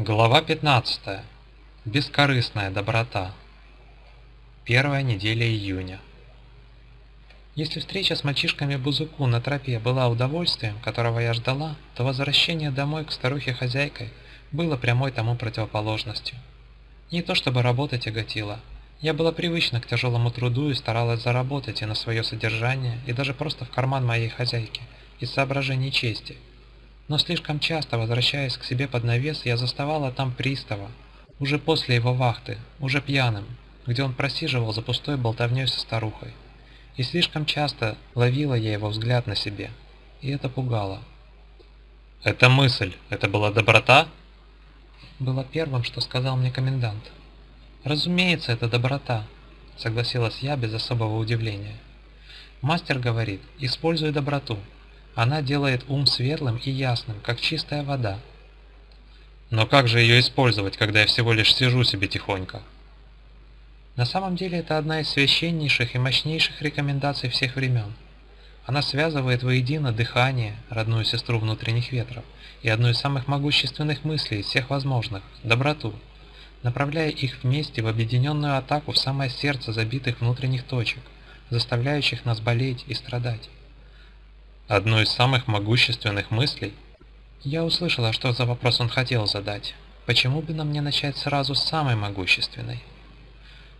Глава 15. Бескорыстная доброта. Первая неделя июня. Если встреча с мальчишками Бузуку на тропе была удовольствием, которого я ждала, то возвращение домой к старухе-хозяйкой было прямой тому противоположностью. Не то чтобы работа тяготила. Я была привычна к тяжелому труду и старалась заработать и на свое содержание, и даже просто в карман моей хозяйки, из соображений чести – но слишком часто, возвращаясь к себе под навес, я заставала там пристава, уже после его вахты, уже пьяным, где он просиживал за пустой болтовней со старухой. И слишком часто ловила я его взгляд на себе, и это пугало. «Это мысль, это была доброта?» Было первым, что сказал мне комендант. «Разумеется, это доброта», — согласилась я без особого удивления. Мастер говорит, используй доброту, она делает ум светлым и ясным, как чистая вода. Но как же ее использовать, когда я всего лишь сижу себе тихонько? На самом деле это одна из священнейших и мощнейших рекомендаций всех времен. Она связывает воедино дыхание, родную сестру внутренних ветров, и одну из самых могущественных мыслей из всех возможных – доброту, направляя их вместе в объединенную атаку в самое сердце забитых внутренних точек, заставляющих нас болеть и страдать. Одну из самых могущественных мыслей? Я услышала, что за вопрос он хотел задать. Почему бы нам не начать сразу с самой могущественной?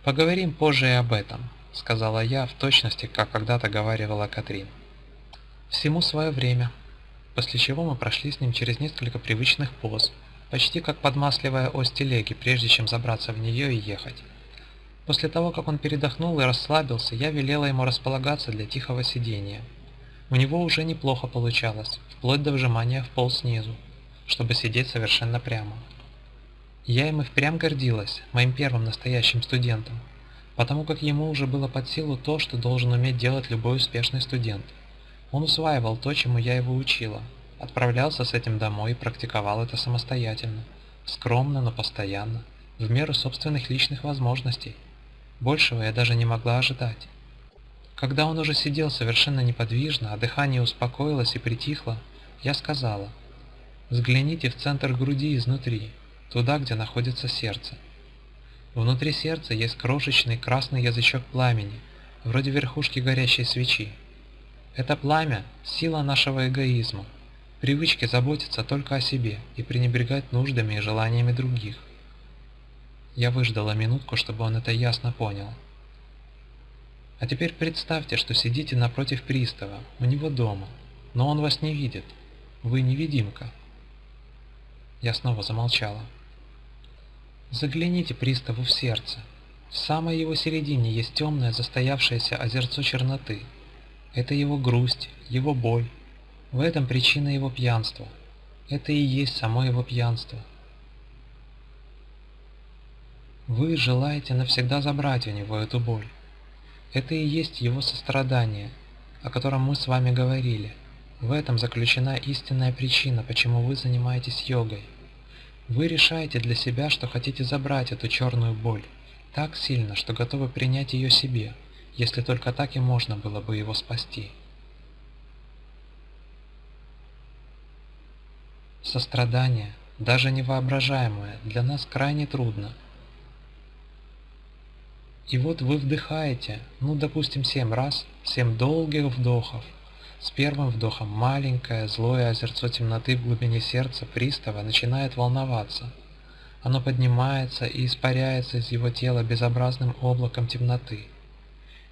Поговорим позже и об этом, сказала я в точности, как когда-то говаривала Катрин. Всему свое время. После чего мы прошли с ним через несколько привычных поз, почти как подмасливая ось телеги, прежде чем забраться в нее и ехать. После того, как он передохнул и расслабился, я велела ему располагаться для тихого сидения – у него уже неплохо получалось, вплоть до вжимания в пол снизу, чтобы сидеть совершенно прямо. Я им и впрямь гордилась, моим первым настоящим студентом, потому как ему уже было под силу то, что должен уметь делать любой успешный студент. Он усваивал то, чему я его учила, отправлялся с этим домой и практиковал это самостоятельно, скромно, но постоянно, в меру собственных личных возможностей. Большего я даже не могла ожидать. Когда он уже сидел совершенно неподвижно, а дыхание успокоилось и притихло, я сказала, «Взгляните в центр груди изнутри, туда, где находится сердце. Внутри сердца есть крошечный красный язычок пламени, вроде верхушки горящей свечи. Это пламя – сила нашего эгоизма, привычки заботиться только о себе и пренебрегать нуждами и желаниями других. Я выждала минутку, чтобы он это ясно понял. А теперь представьте, что сидите напротив пристава, у него дома, но он вас не видит. Вы невидимка. Я снова замолчала. Загляните приставу в сердце. В самой его середине есть темное застоявшееся озерцо черноты. Это его грусть, его боль. В этом причина его пьянства. Это и есть само его пьянство. Вы желаете навсегда забрать у него эту боль. Это и есть его сострадание, о котором мы с вами говорили. В этом заключена истинная причина, почему вы занимаетесь йогой. Вы решаете для себя, что хотите забрать эту черную боль, так сильно, что готовы принять ее себе, если только так и можно было бы его спасти. Сострадание, даже невоображаемое, для нас крайне трудно – и вот вы вдыхаете, ну допустим семь раз, семь долгих вдохов. С первым вдохом маленькое злое озерцо темноты в глубине сердца пристава начинает волноваться. Оно поднимается и испаряется из его тела безобразным облаком темноты.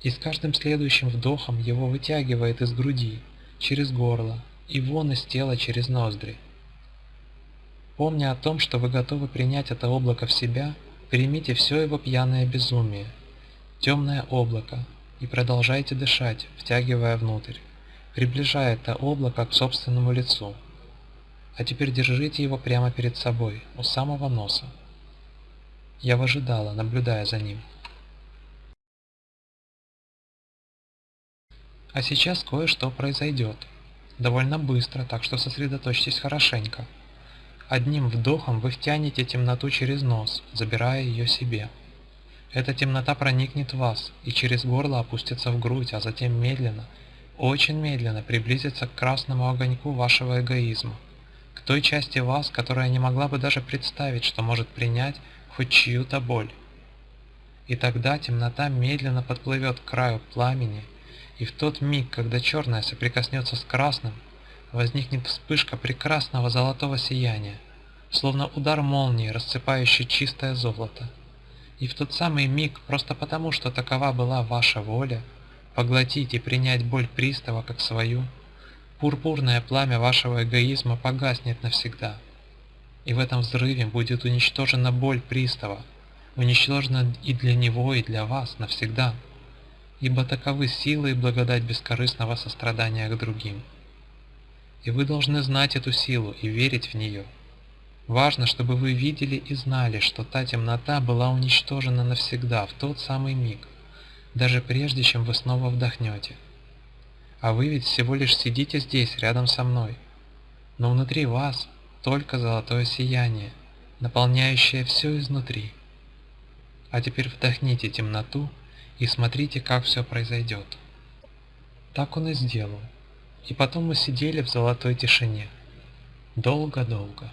И с каждым следующим вдохом его вытягивает из груди, через горло, и вон из тела через ноздри. Помня о том, что вы готовы принять это облако в себя, примите все его пьяное безумие, темное облако, и продолжайте дышать, втягивая внутрь, приближая это облако к собственному лицу. А теперь держите его прямо перед собой, у самого носа. Я выжидала, наблюдая за ним. А сейчас кое-что произойдет. Довольно быстро, так что сосредоточьтесь хорошенько. Одним вдохом вы втянете темноту через нос, забирая ее себе. Эта темнота проникнет в вас и через горло опустится в грудь, а затем медленно, очень медленно приблизится к красному огоньку вашего эгоизма, к той части вас, которая не могла бы даже представить, что может принять хоть чью-то боль. И тогда темнота медленно подплывет к краю пламени, и в тот миг, когда черное соприкоснется с красным, возникнет вспышка прекрасного золотого сияния, словно удар молнии, рассыпающий чистое золото. И в тот самый миг, просто потому, что такова была ваша воля, поглотить и принять боль пристава как свою, пурпурное пламя вашего эгоизма погаснет навсегда. И в этом взрыве будет уничтожена боль пристава, уничтожена и для него, и для вас навсегда, ибо таковы силы и благодать бескорыстного сострадания к другим. И вы должны знать эту силу и верить в нее. Важно, чтобы вы видели и знали, что та темнота была уничтожена навсегда в тот самый миг, даже прежде, чем вы снова вдохнете. А вы ведь всего лишь сидите здесь, рядом со мной. Но внутри вас только золотое сияние, наполняющее все изнутри. А теперь вдохните темноту и смотрите, как все произойдет. Так он и сделал. И потом мы сидели в золотой тишине. Долго-долго.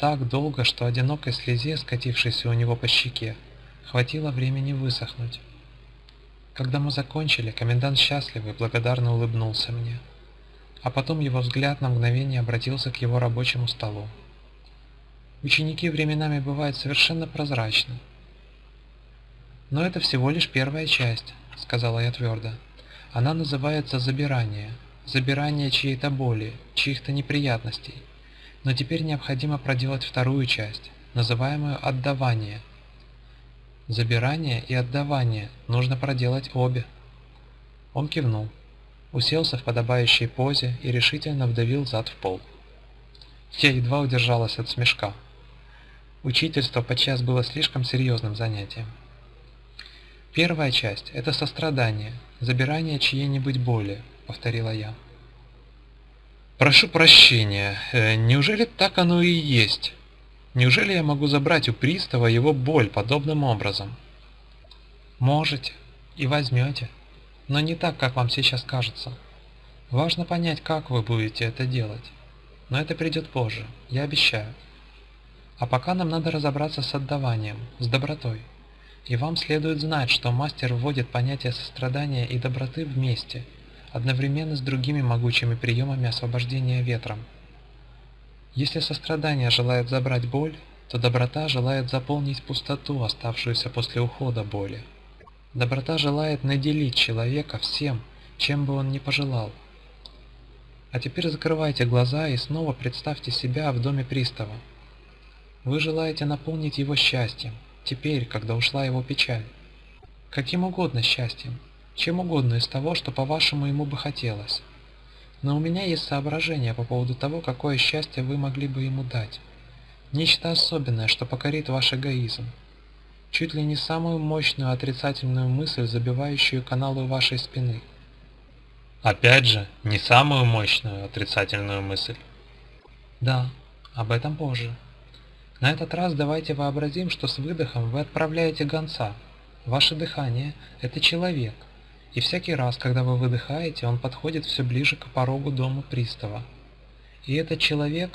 Так долго, что одинокой слезе, скатившейся у него по щеке, хватило времени высохнуть. Когда мы закончили, комендант счастливый благодарно улыбнулся мне. А потом его взгляд на мгновение обратился к его рабочему столу. Ученики временами бывают совершенно прозрачны. Но это всего лишь первая часть, сказала я твердо. Она называется забирание забирание чьей-то боли, чьих-то неприятностей. Но теперь необходимо проделать вторую часть, называемую отдавание. Забирание и отдавание нужно проделать обе. Он кивнул, уселся в подобающей позе и решительно вдавил зад в пол. Я едва удержалась от смешка. Учительство подчас было слишком серьезным занятием. Первая часть – это сострадание, забирание чьей-нибудь боли, повторила я. Прошу прощения, э, неужели так оно и есть? Неужели я могу забрать у пристава его боль подобным образом? Можете и возьмете, но не так, как вам сейчас кажется. Важно понять, как вы будете это делать. Но это придет позже, я обещаю. А пока нам надо разобраться с отдаванием, с добротой. И вам следует знать, что мастер вводит понятие сострадания и доброты вместе – одновременно с другими могучими приемами освобождения ветром. Если сострадание желает забрать боль, то доброта желает заполнить пустоту, оставшуюся после ухода боли. Доброта желает наделить человека всем, чем бы он ни пожелал. А теперь закрывайте глаза и снова представьте себя в доме пристава. Вы желаете наполнить его счастьем, теперь, когда ушла его печаль. Каким угодно счастьем, чем угодно из того, что по-вашему ему бы хотелось. Но у меня есть соображения по поводу того, какое счастье вы могли бы ему дать. Нечто особенное, что покорит ваш эгоизм. Чуть ли не самую мощную отрицательную мысль, забивающую каналы вашей спины. Опять же, не самую мощную отрицательную мысль. Да, об этом позже. На этот раз давайте вообразим, что с выдохом вы отправляете гонца. Ваше дыхание – это человек, и всякий раз, когда вы выдыхаете, он подходит все ближе к порогу дома пристава. И этот человек...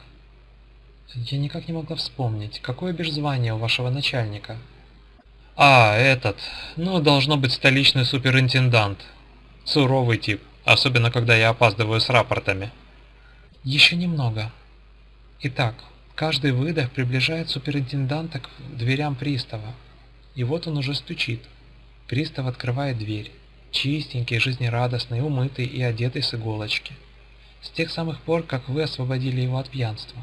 Я никак не могла вспомнить, какое бежзвание у вашего начальника. А, этот... Ну, должно быть столичный суперинтендант. Суровый тип, особенно когда я опаздываю с рапортами. Еще немного. Итак, каждый выдох приближает суперинтенданта к дверям пристава. И вот он уже стучит. Пристав открывает дверь чистенький, жизнерадостный, умытый и одетый с иголочки. С тех самых пор, как вы освободили его от пьянства.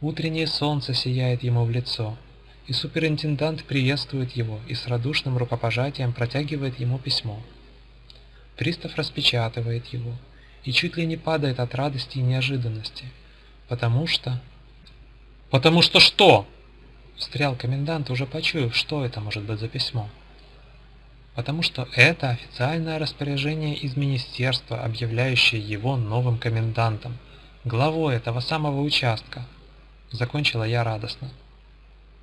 Утреннее солнце сияет ему в лицо, и суперинтендант приветствует его и с радушным рукопожатием протягивает ему письмо. Пристав распечатывает его и чуть ли не падает от радости и неожиданности, потому что... «Потому что что?» Встрял комендант, уже почуяв, что это может быть за письмо потому что это официальное распоряжение из министерства, объявляющее его новым комендантом, главой этого самого участка. Закончила я радостно.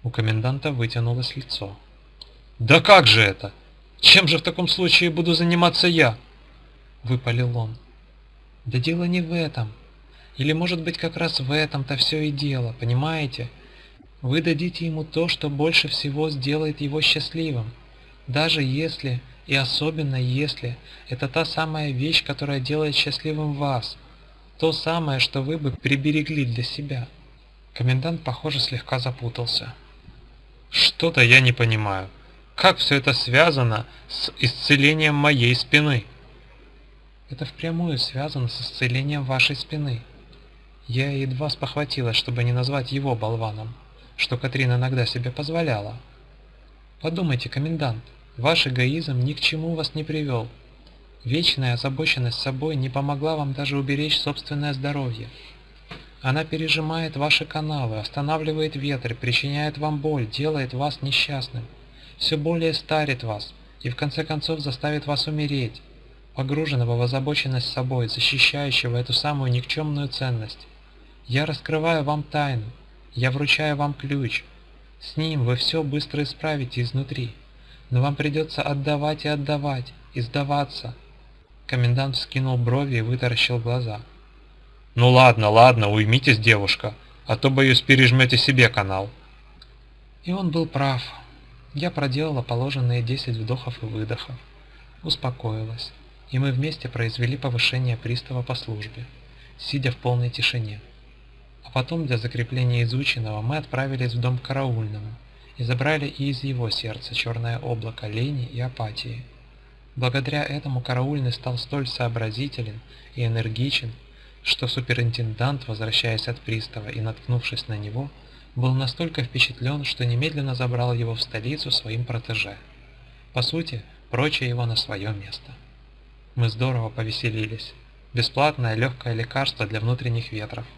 У коменданта вытянулось лицо. «Да как же это? Чем же в таком случае буду заниматься я?» Выпалил он. «Да дело не в этом. Или может быть как раз в этом-то все и дело, понимаете? Вы дадите ему то, что больше всего сделает его счастливым, даже если, и особенно если, это та самая вещь, которая делает счастливым вас, то самое, что вы бы приберегли для себя. Комендант, похоже, слегка запутался. Что-то я не понимаю. Как все это связано с исцелением моей спины? Это впрямую связано с исцелением вашей спины. Я едва спохватилась, чтобы не назвать его болваном, что Катрин иногда себе позволяла. Подумайте, комендант, ваш эгоизм ни к чему вас не привел. Вечная озабоченность собой не помогла вам даже уберечь собственное здоровье. Она пережимает ваши каналы, останавливает ветры, причиняет вам боль, делает вас несчастным, все более старит вас и в конце концов заставит вас умереть, погруженного в озабоченность собой, защищающего эту самую никчемную ценность. Я раскрываю вам тайну, я вручаю вам ключ. С ним вы все быстро исправите изнутри, но вам придется отдавать и отдавать, и сдаваться. Комендант вскинул брови и вытаращил глаза. «Ну ладно, ладно, уймитесь, девушка, а то, боюсь, пережмете себе канал». И он был прав. Я проделала положенные 10 вдохов и выдохов, успокоилась, и мы вместе произвели повышение пристава по службе, сидя в полной тишине. А потом для закрепления изученного мы отправились в дом караульному и забрали из его сердца черное облако лени и апатии. Благодаря этому караульный стал столь сообразителен и энергичен, что суперинтендант, возвращаясь от пристава и наткнувшись на него, был настолько впечатлен, что немедленно забрал его в столицу своим протеже. По сути, прочее его на свое место. Мы здорово повеселились. Бесплатное легкое лекарство для внутренних ветров –